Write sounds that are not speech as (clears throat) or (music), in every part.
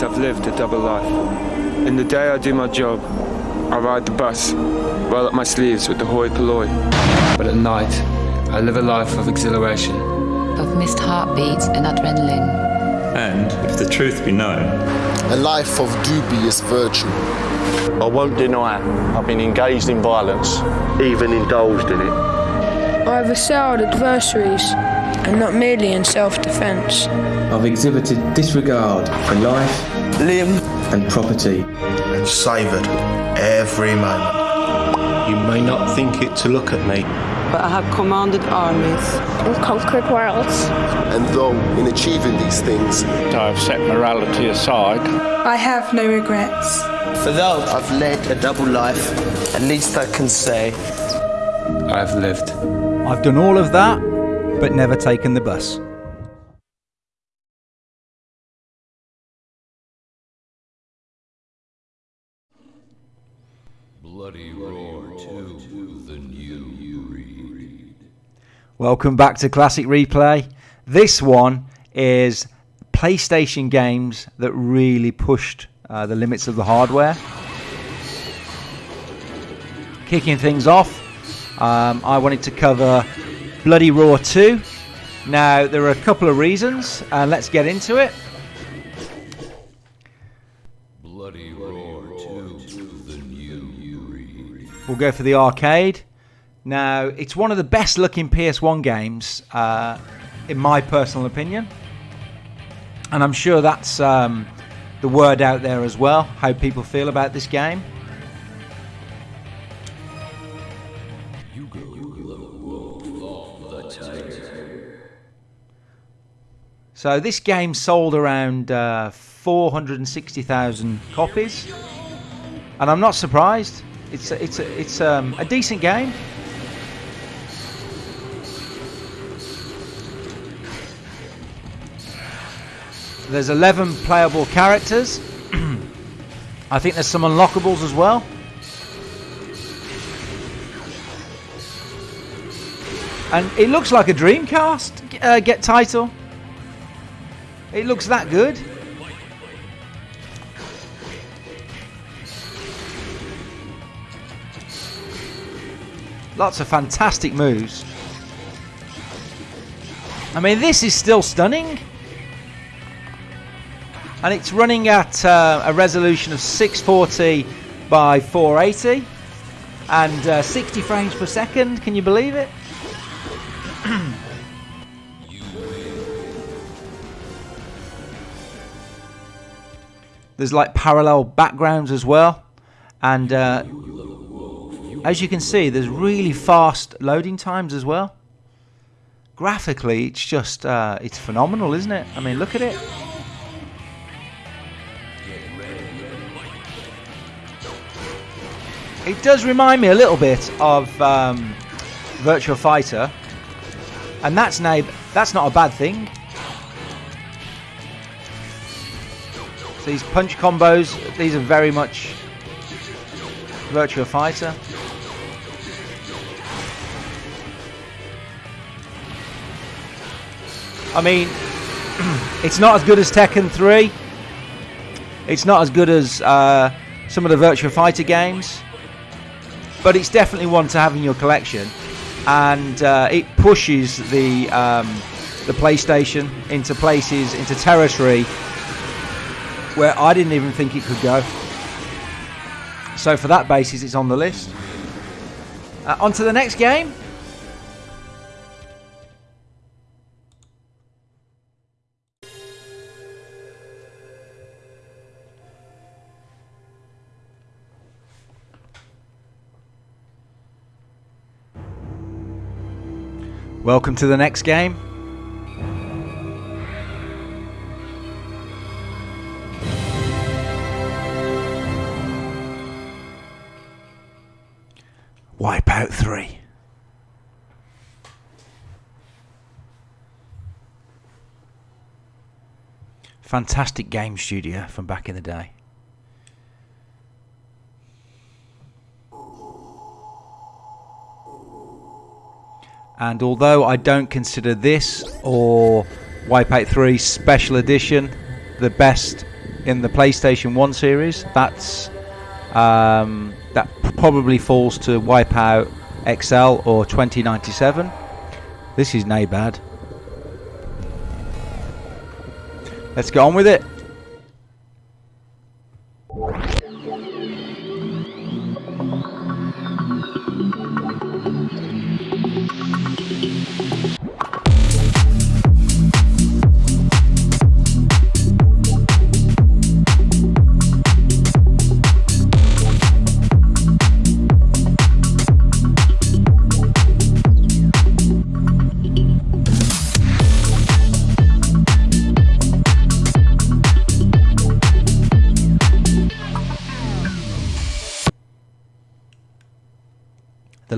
years, I've lived a double life. In the day I do my job, I ride the bus, roll up my sleeves with the hoi polloi. But at night, I live a life of exhilaration. Of missed heartbeats and adrenaline. And, if the truth be known, a life of dubious virtue. I won't deny I've been engaged in violence, even indulged in it. I've assailed adversaries, and not merely in self defence. I've exhibited disregard for life, limb, and property, and savoured every moment. You may not think it to look at me, but I have commanded armies and conquered worlds. And though in achieving these things, I have set morality aside, I have no regrets. For though I've led a double life, at least I can say I've lived. I've done all of that, but never taken the bus. Bloody Roar 2, the new breed. Welcome back to Classic Replay. This one is PlayStation games that really pushed uh, the limits of the hardware. Kicking things off, um, I wanted to cover Bloody Roar 2. Now, there are a couple of reasons, and let's get into it. Bloody Roar 2, the new breed. We'll go for the arcade. Now, it's one of the best looking PS1 games, uh, in my personal opinion. And I'm sure that's um, the word out there as well, how people feel about this game. So this game sold around uh, 460,000 copies, and I'm not surprised. It's a, it's a, it's um, a decent game. There's 11 playable characters. (clears throat) I think there's some unlockables as well. And it looks like a Dreamcast uh, get title. It looks that good. Lots of fantastic moves. I mean, this is still stunning. And it's running at uh, a resolution of 640 by 480 and uh, 60 frames per second. Can you believe it? There's like parallax backgrounds as well. And uh, as you can see, there's really fast loading times as well. Graphically, it's just, uh, it's phenomenal, isn't it? I mean, look at it. It does remind me a little bit of um, Virtua Fighter. And that's, now, that's not a bad thing. So these punch combos, these are very much Virtua Fighter. I mean, (clears throat) it's not as good as Tekken 3. It's not as good as uh, some of the Virtua Fighter games. But it's definitely one to have in your collection. And uh, it pushes the, um, the PlayStation into places, into territory where I didn't even think it could go. So for that basis, it's on the list. Uh, on to the next game. Welcome to the next game. Fantastic game studio from back in the day. And although I don't consider this or Wipeout 3 Special Edition the best in the PlayStation 1 series. That's um, that probably falls to Wipeout XL or 2097. This is nay Let's get on with it.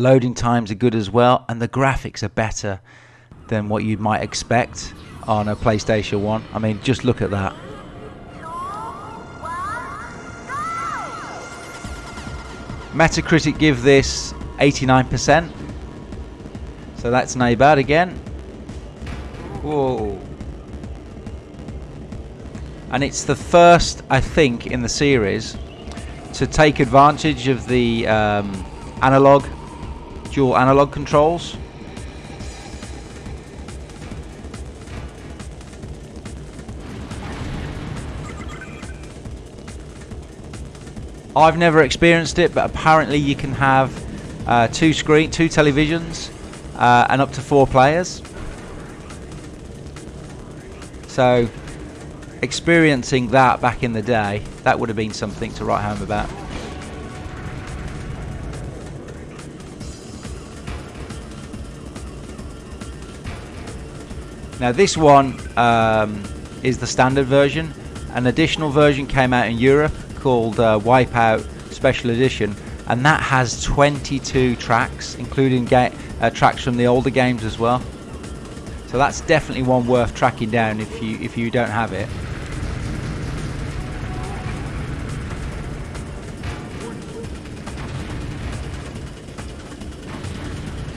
Loading times are good as well, and the graphics are better than what you might expect on a PlayStation 1. I mean, just look at that. Metacritic give this 89%. So that's no bad again. Whoa. And it's the first, I think, in the series to take advantage of the um, analog dual analog controls. I've never experienced it, but apparently you can have uh, two screen, two televisions, uh, and up to four players. So, experiencing that back in the day, that would have been something to write home about. Now this one um, is the standard version. An additional version came out in Europe called uh, Wipeout Special Edition, and that has 22 tracks, including uh, tracks from the older games as well. So that's definitely one worth tracking down if you if you don't have it.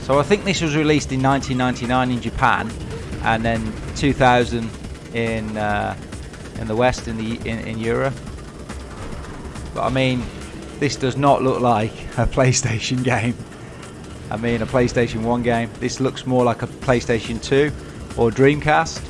So I think this was released in 1999 in Japan and then 2000 in uh, in the West in the in, in Europe. But I mean, this does not look like a (laughs) PlayStation game. I mean, a PlayStation 1 game. This looks more like a PlayStation 2 or Dreamcast.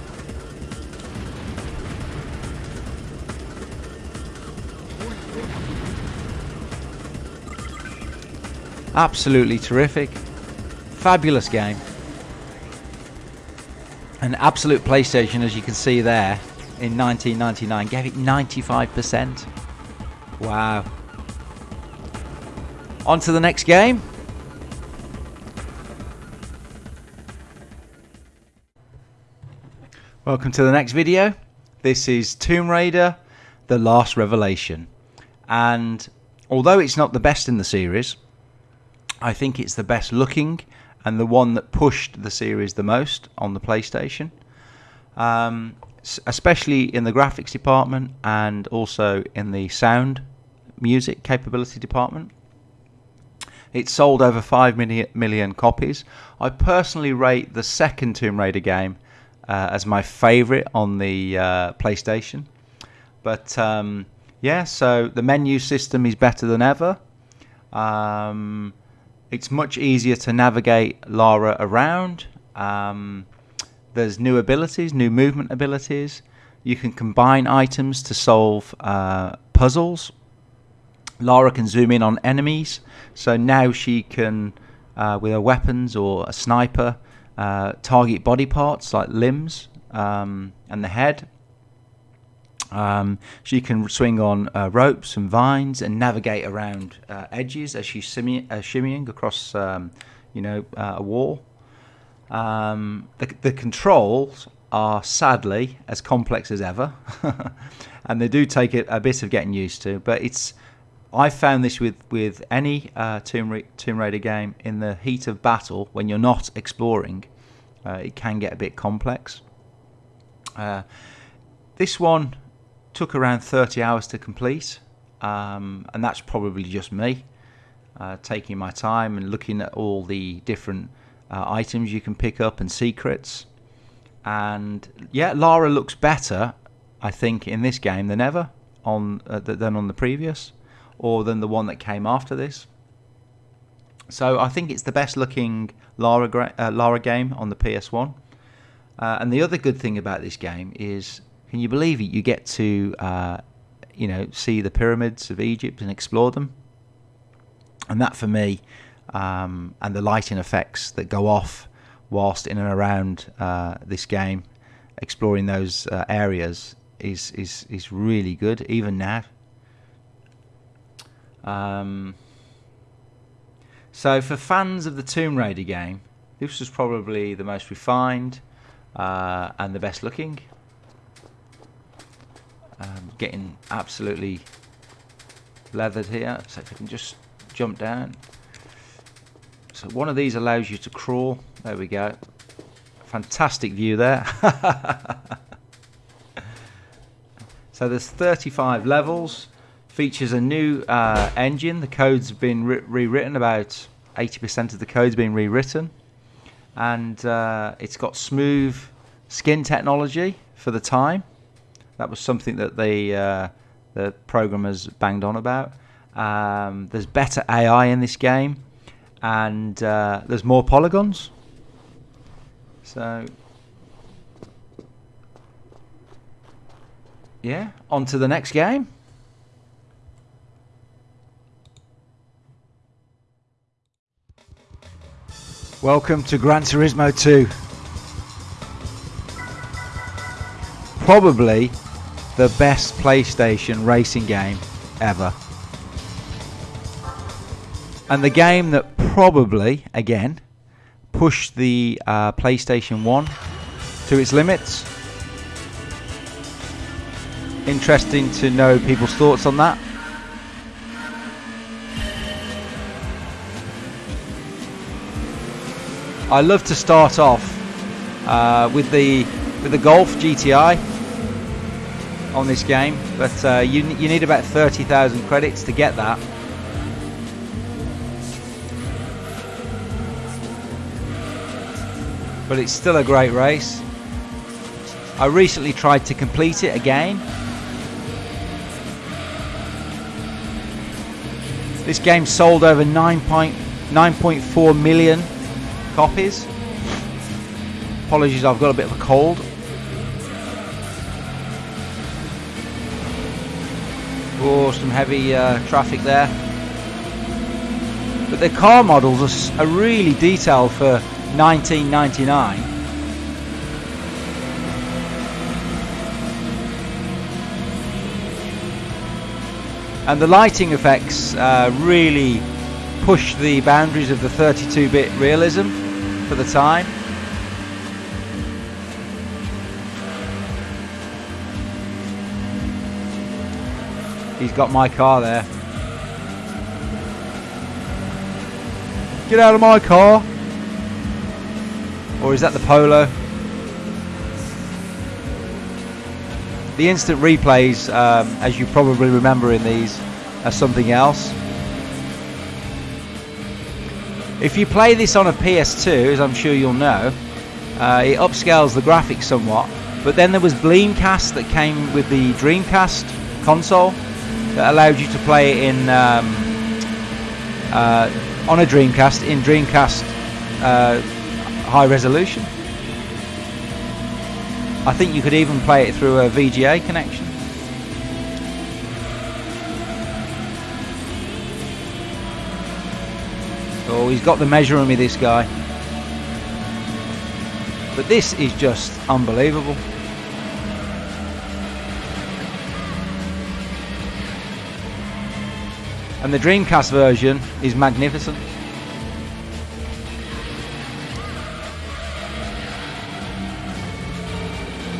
Absolutely terrific. Fabulous game an absolute PlayStation, as you can see there, in 1999, gave it 95%. Wow. On to the next game. Welcome to the next video. This is Tomb Raider The Last Revelation. And although it's not the best in the series, I think it's the best looking and the one that pushed the series the most on the PlayStation, um, especially in the graphics department and also in the sound music capability department. It sold over 5 million copies. I personally rate the second Tomb Raider game uh, as my favorite on the uh, PlayStation. But um, yeah, so the menu system is better than ever. Um, it's much easier to navigate Lara around. Um, there's new abilities, new movement abilities. You can combine items to solve uh, puzzles. Lara can zoom in on enemies, so now she can, uh, with her weapons or a sniper, uh, target body parts like limbs um, and the head. Um, she can swing on uh, ropes and vines and navigate around uh, edges as she's uh, shimmying across, um, you know, uh, a wall. Um, the, the, controls are sadly as complex as ever, (laughs) and they do take a, a, bit of getting used to. But it's I found this with with any uh, Tomb, Ra- Tomb Raider game in the heat of battle when you're not exploring, uh, it can get a bit complex. this one took around 30 hours to complete, um, and that's probably just me uh, taking my time and looking at all the different uh, items you can pick up and secrets. And yeah, Lara looks better, I think, in this game than ever. on uh, than on the previous, or than the one that came after this. So I think it's the best looking Lara uh, Lara game on the PS1. Uh, and the other good thing about this game is, can you believe it? You get to, uh, you know, see the pyramids of Egypt and explore them. And that for me, um, and the lighting effects that go off whilst in and around uh, this game, exploring those uh, areas is is is really good even now. Um, so for fans of the Tomb Raider game, this was probably the most refined uh, and the best looking. Um, getting absolutely leathered here. So if I can just jump down. So one of these allows you to crawl. There we go. Fantastic view there. (laughs) so there's 35 levels. Features a new uh, engine. The code's been re rewritten. About 80% of the code's been rewritten. And uh, it's got smooth skin technology for the time. That was something that the, uh, the programmers banged on about. Um, there's better AI in this game. And uh, there's more polygons. So, yeah, on to the next game. Welcome to Gran Turismo 2. Probably the best PlayStation racing game ever. And the game that probably, again, pushed the uh, PlayStation 1 to its limits. Interesting to know people's thoughts on that. I love to start off uh, with the with the Golf GTI on this game, but uh, you you need about thirty thousand credits to get that. But it's still a great race. I recently tried to complete it again. This game sold over 9.9.4 million copies. Apologies, I've got a bit of a cold. Some heavy uh, traffic there. But the car models are, are really detailed for 1999. And the lighting effects uh, really push the boundaries of the 32-bit realism for the time. He's got my car there. Get out of my car! Or is that the Polo? The instant replays, um, as you probably remember in these, are something else. If you play this on a PS2, as I'm sure you'll know, uh, it upscales the graphics somewhat. But then there was Bleemcast that came with the Dreamcast console that allowed you to play it in um, uh, on a Dreamcast in Dreamcast uh, high resolution. I think you could even play it through a VGA connection. Oh, he's got the measure on me, this guy. But this is just unbelievable. And the Dreamcast version is magnificent.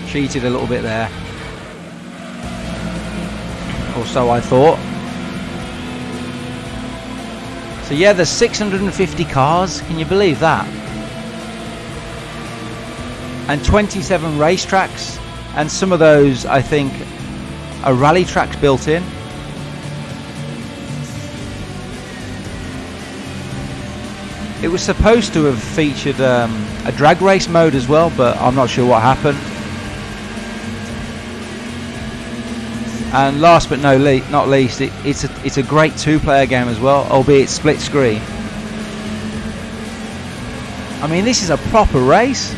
Cheated a little bit there. Or so I thought. So yeah, there's 650 cars. Can you believe that? And 27 racetracks. And some of those, I think, are rally tracks built in. It was supposed to have featured um, a drag race mode as well, but I'm not sure what happened. And last but no le- not least, it, it's a it's a great two-player game as well, albeit split screen. I mean, this is a proper race.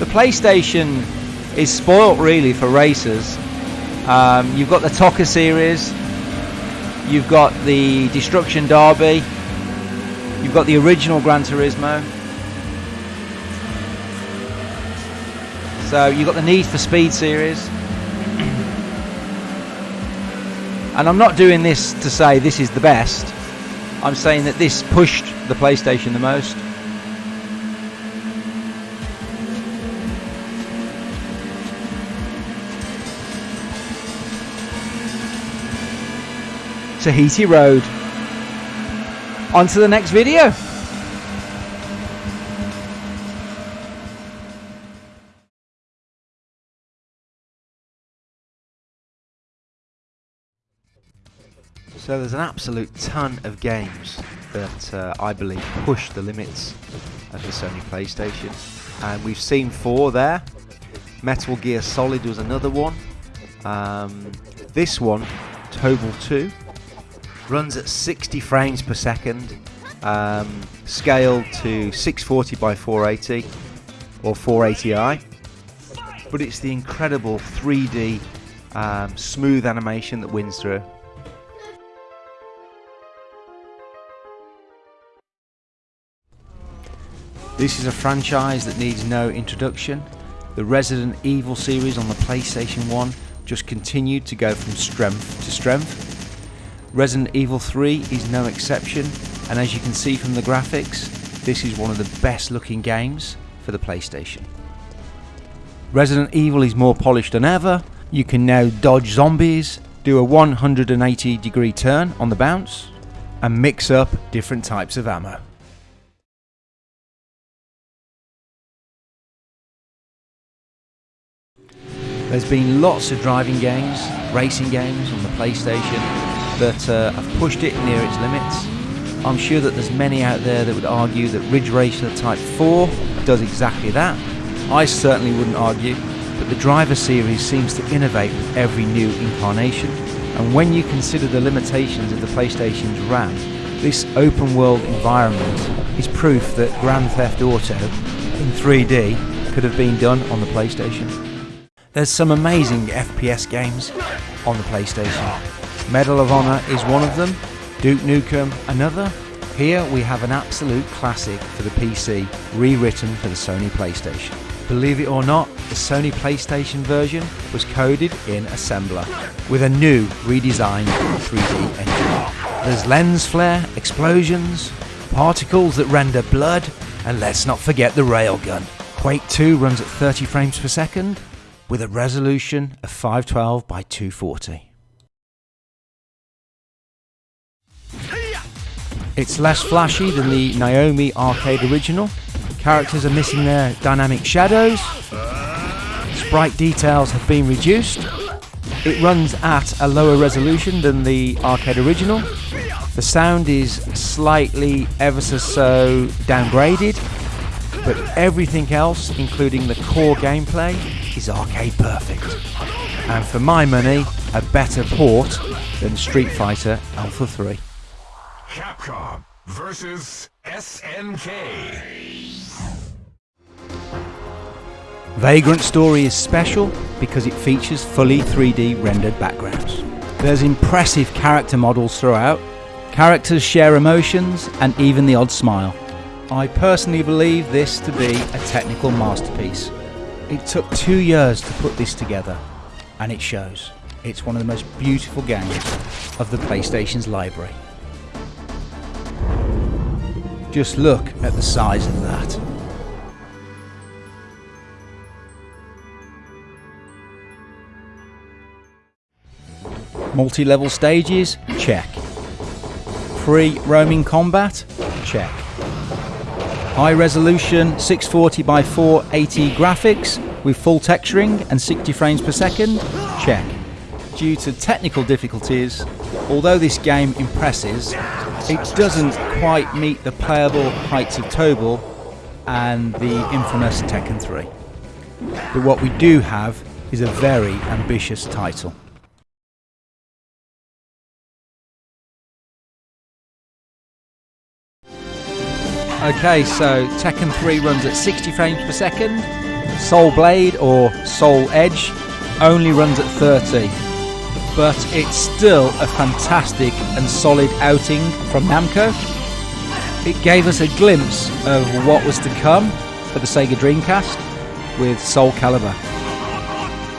The PlayStation is spoilt really for racers. Um, you've got the TOCA series, you've got the Destruction Derby, you've got the original Gran Turismo. So you've got the Need for Speed series. and I'm not doing this to say this is the best. I'm saying that this pushed the PlayStation the most. Tahiti Road. On to the next video. So there's an absolute ton of games that uh, I believe push the limits of the Sony PlayStation. And we've seen four there. Metal Gear Solid was another one. Um, this one, Tobal 2, runs at 60 frames per second, um, scaled to 640 by 480 or 480i. But it's the incredible 3D um, smooth animation that wins through. This is a franchise that needs no introduction. The Resident Evil series on the PlayStation 1 just continued to go from strength to strength. Resident Evil 3 is no exception, and as you can see from the graphics, this is one of the best looking games for the PlayStation. Resident Evil is more polished than ever. You can now dodge zombies, do a 180 degree turn on the bounce, and mix up different types of ammo. There's been lots of driving games, racing games on the PlayStation that uh, have pushed it near its limits. I'm sure that there's many out there that would argue that Ridge Racer Type 4 does exactly that. I certainly wouldn't argue, but the Driver series seems to innovate with every new incarnation. And when you consider the limitations of the PlayStation's RAM, this open world environment is proof that Grand Theft Auto in 3D could have been done on the PlayStation. There's some amazing FPS games on the PlayStation. Medal of Honor is one of them, Duke Nukem another. Here we have an absolute classic for the PC, rewritten for the Sony PlayStation. Believe it or not, the Sony PlayStation version was coded in assembler with a new redesigned 3D engine. There's lens flare, explosions, particles that render blood, and let's not forget the railgun. Quake 2 runs at 30 frames per second with a resolution of 512 by 240. It's less flashy than the Naomi arcade original. Characters are missing their dynamic shadows. Sprite details have been reduced. It runs at a lower resolution than the arcade original. The sound is slightly ever so, so downgraded, but everything else, including the core gameplay, is arcade perfect. And for my money, a better port than Street Fighter Alpha 3. Capcom versus SNK. Vagrant Story is special because it features fully 3D rendered backgrounds. There's impressive character models throughout. Characters share emotions and even the odd smile. I personally believe this to be a technical masterpiece. It took two years to put this together, and it shows. It's one of the most beautiful games of the PlayStation's library. Just look at the size of that. Multi-level stages? Check. Free roaming combat? Check. High resolution 640 by 480 graphics with full texturing and 60 frames per second? Check. Due to technical difficulties, although this game impresses, it doesn't quite meet the playable heights of Tobal and the infamous Tekken 3. But what we do have is a very ambitious title. Okay, so Tekken 3 runs at 60 frames per second. Soul Blade or Soul Edge only runs at 30. But it's still a fantastic and solid outing from Namco. It gave us a glimpse of what was to come for the Sega Dreamcast with Soul Calibur.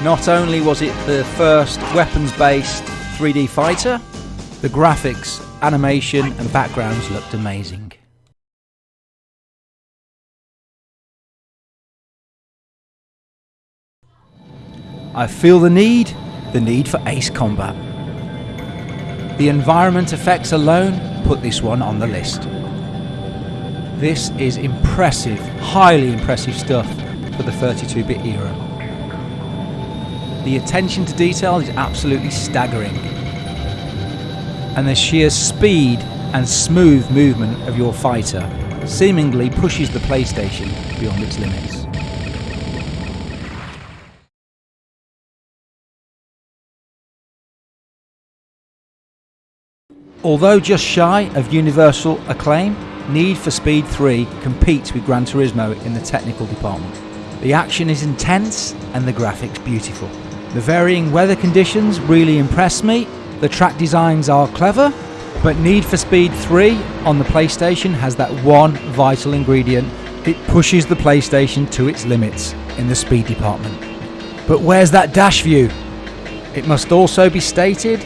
Not only was it the first weapons based 3D fighter, the graphics, animation, and backgrounds looked amazing. I feel the need, the need for ace combat. The environment effects alone put this one on the list. This is impressive, highly impressive stuff for the 32-bit era. The attention to detail is absolutely staggering. And the sheer speed and smooth movement of your fighter seemingly pushes the PlayStation beyond its limits. Although just shy of universal acclaim, Need for Speed 3 competes with Gran Turismo in the technical department. The action is intense and the graphics beautiful. The varying weather conditions really impress me, the track designs are clever, but Need for Speed 3 on the PlayStation has that one vital ingredient. It pushes the PlayStation to its limits in the speed department. But where's that dash view? It must also be stated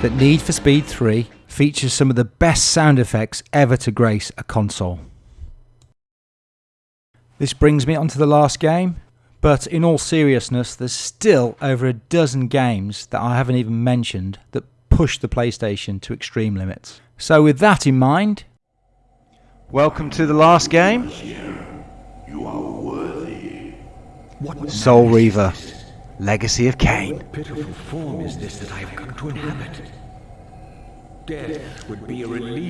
that Need for Speed 3 features some of the best sound effects ever to grace a console. This brings me on to the last game, but in all seriousness, there's still over a dozen games that I haven't even mentioned that push the PlayStation to extreme limits. So, with that in mind, welcome to the last game Soul Reaver Legacy of Kain. pitiful form is this that I have come to inhabit?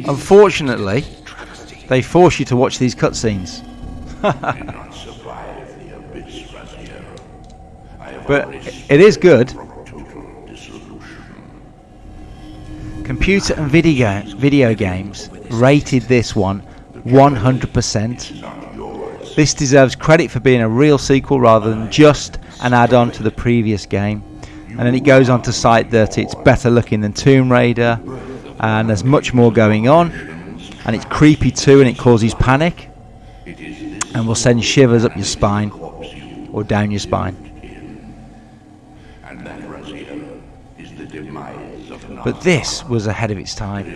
Unfortunately, they force you to watch these cutscenes. but it is good. Computer and video, video games rated this one 100%. This deserves credit for being a real sequel rather than just an add-on to the previous game. And then it goes on to cite that it's better looking than Tomb Raider, and there's much more going on, and it's creepy too, and it causes panic, and will send shivers up your spine or down your spine. But this was ahead of its time.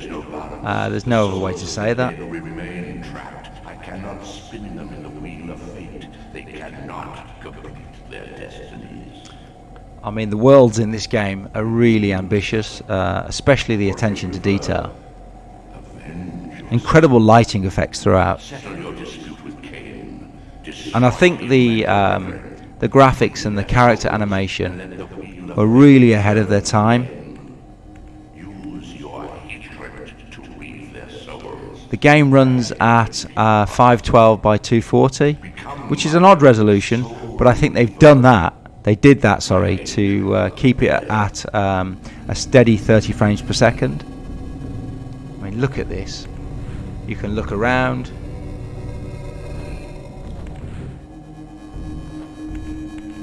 Uh, there's no other way to say that. I mean, the worlds in this game are really ambitious, uh, especially the attention to detail. Incredible lighting effects throughout. And I think the um, the graphics and the character animation are really ahead of their time. The game runs at uh, 512 by 240, which is an odd resolution, but I think they've done that they did that, sorry, to uh, keep it at um, a steady 30 frames per second. I mean, look at this. You can look around.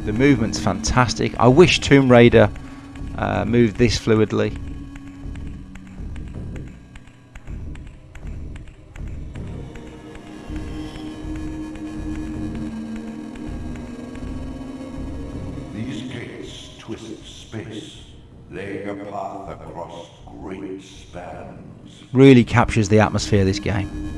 The movement's fantastic. I wish Tomb Raider uh, moved this fluidly. Really captures the atmosphere of this game.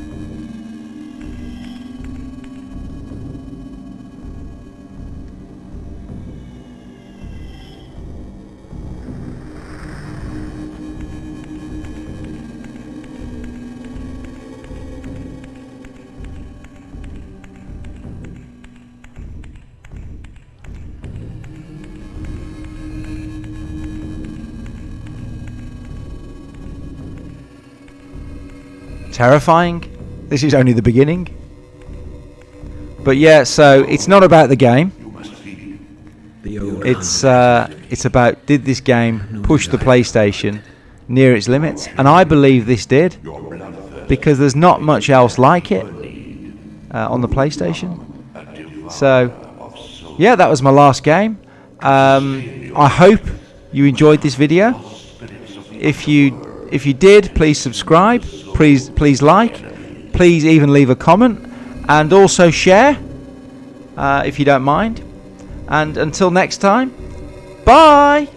Terrifying. This is only the beginning. But yeah, so it's not about the game. It's uh, it's about did this game push the PlayStation near its limits, and I believe this did because there's not much else like it uh, on the PlayStation. So yeah, that was my last game. Um, I hope you enjoyed this video. If you if you did, please subscribe. Please please like. Please even leave a comment and also share uh, if you don't mind. And until next time, bye.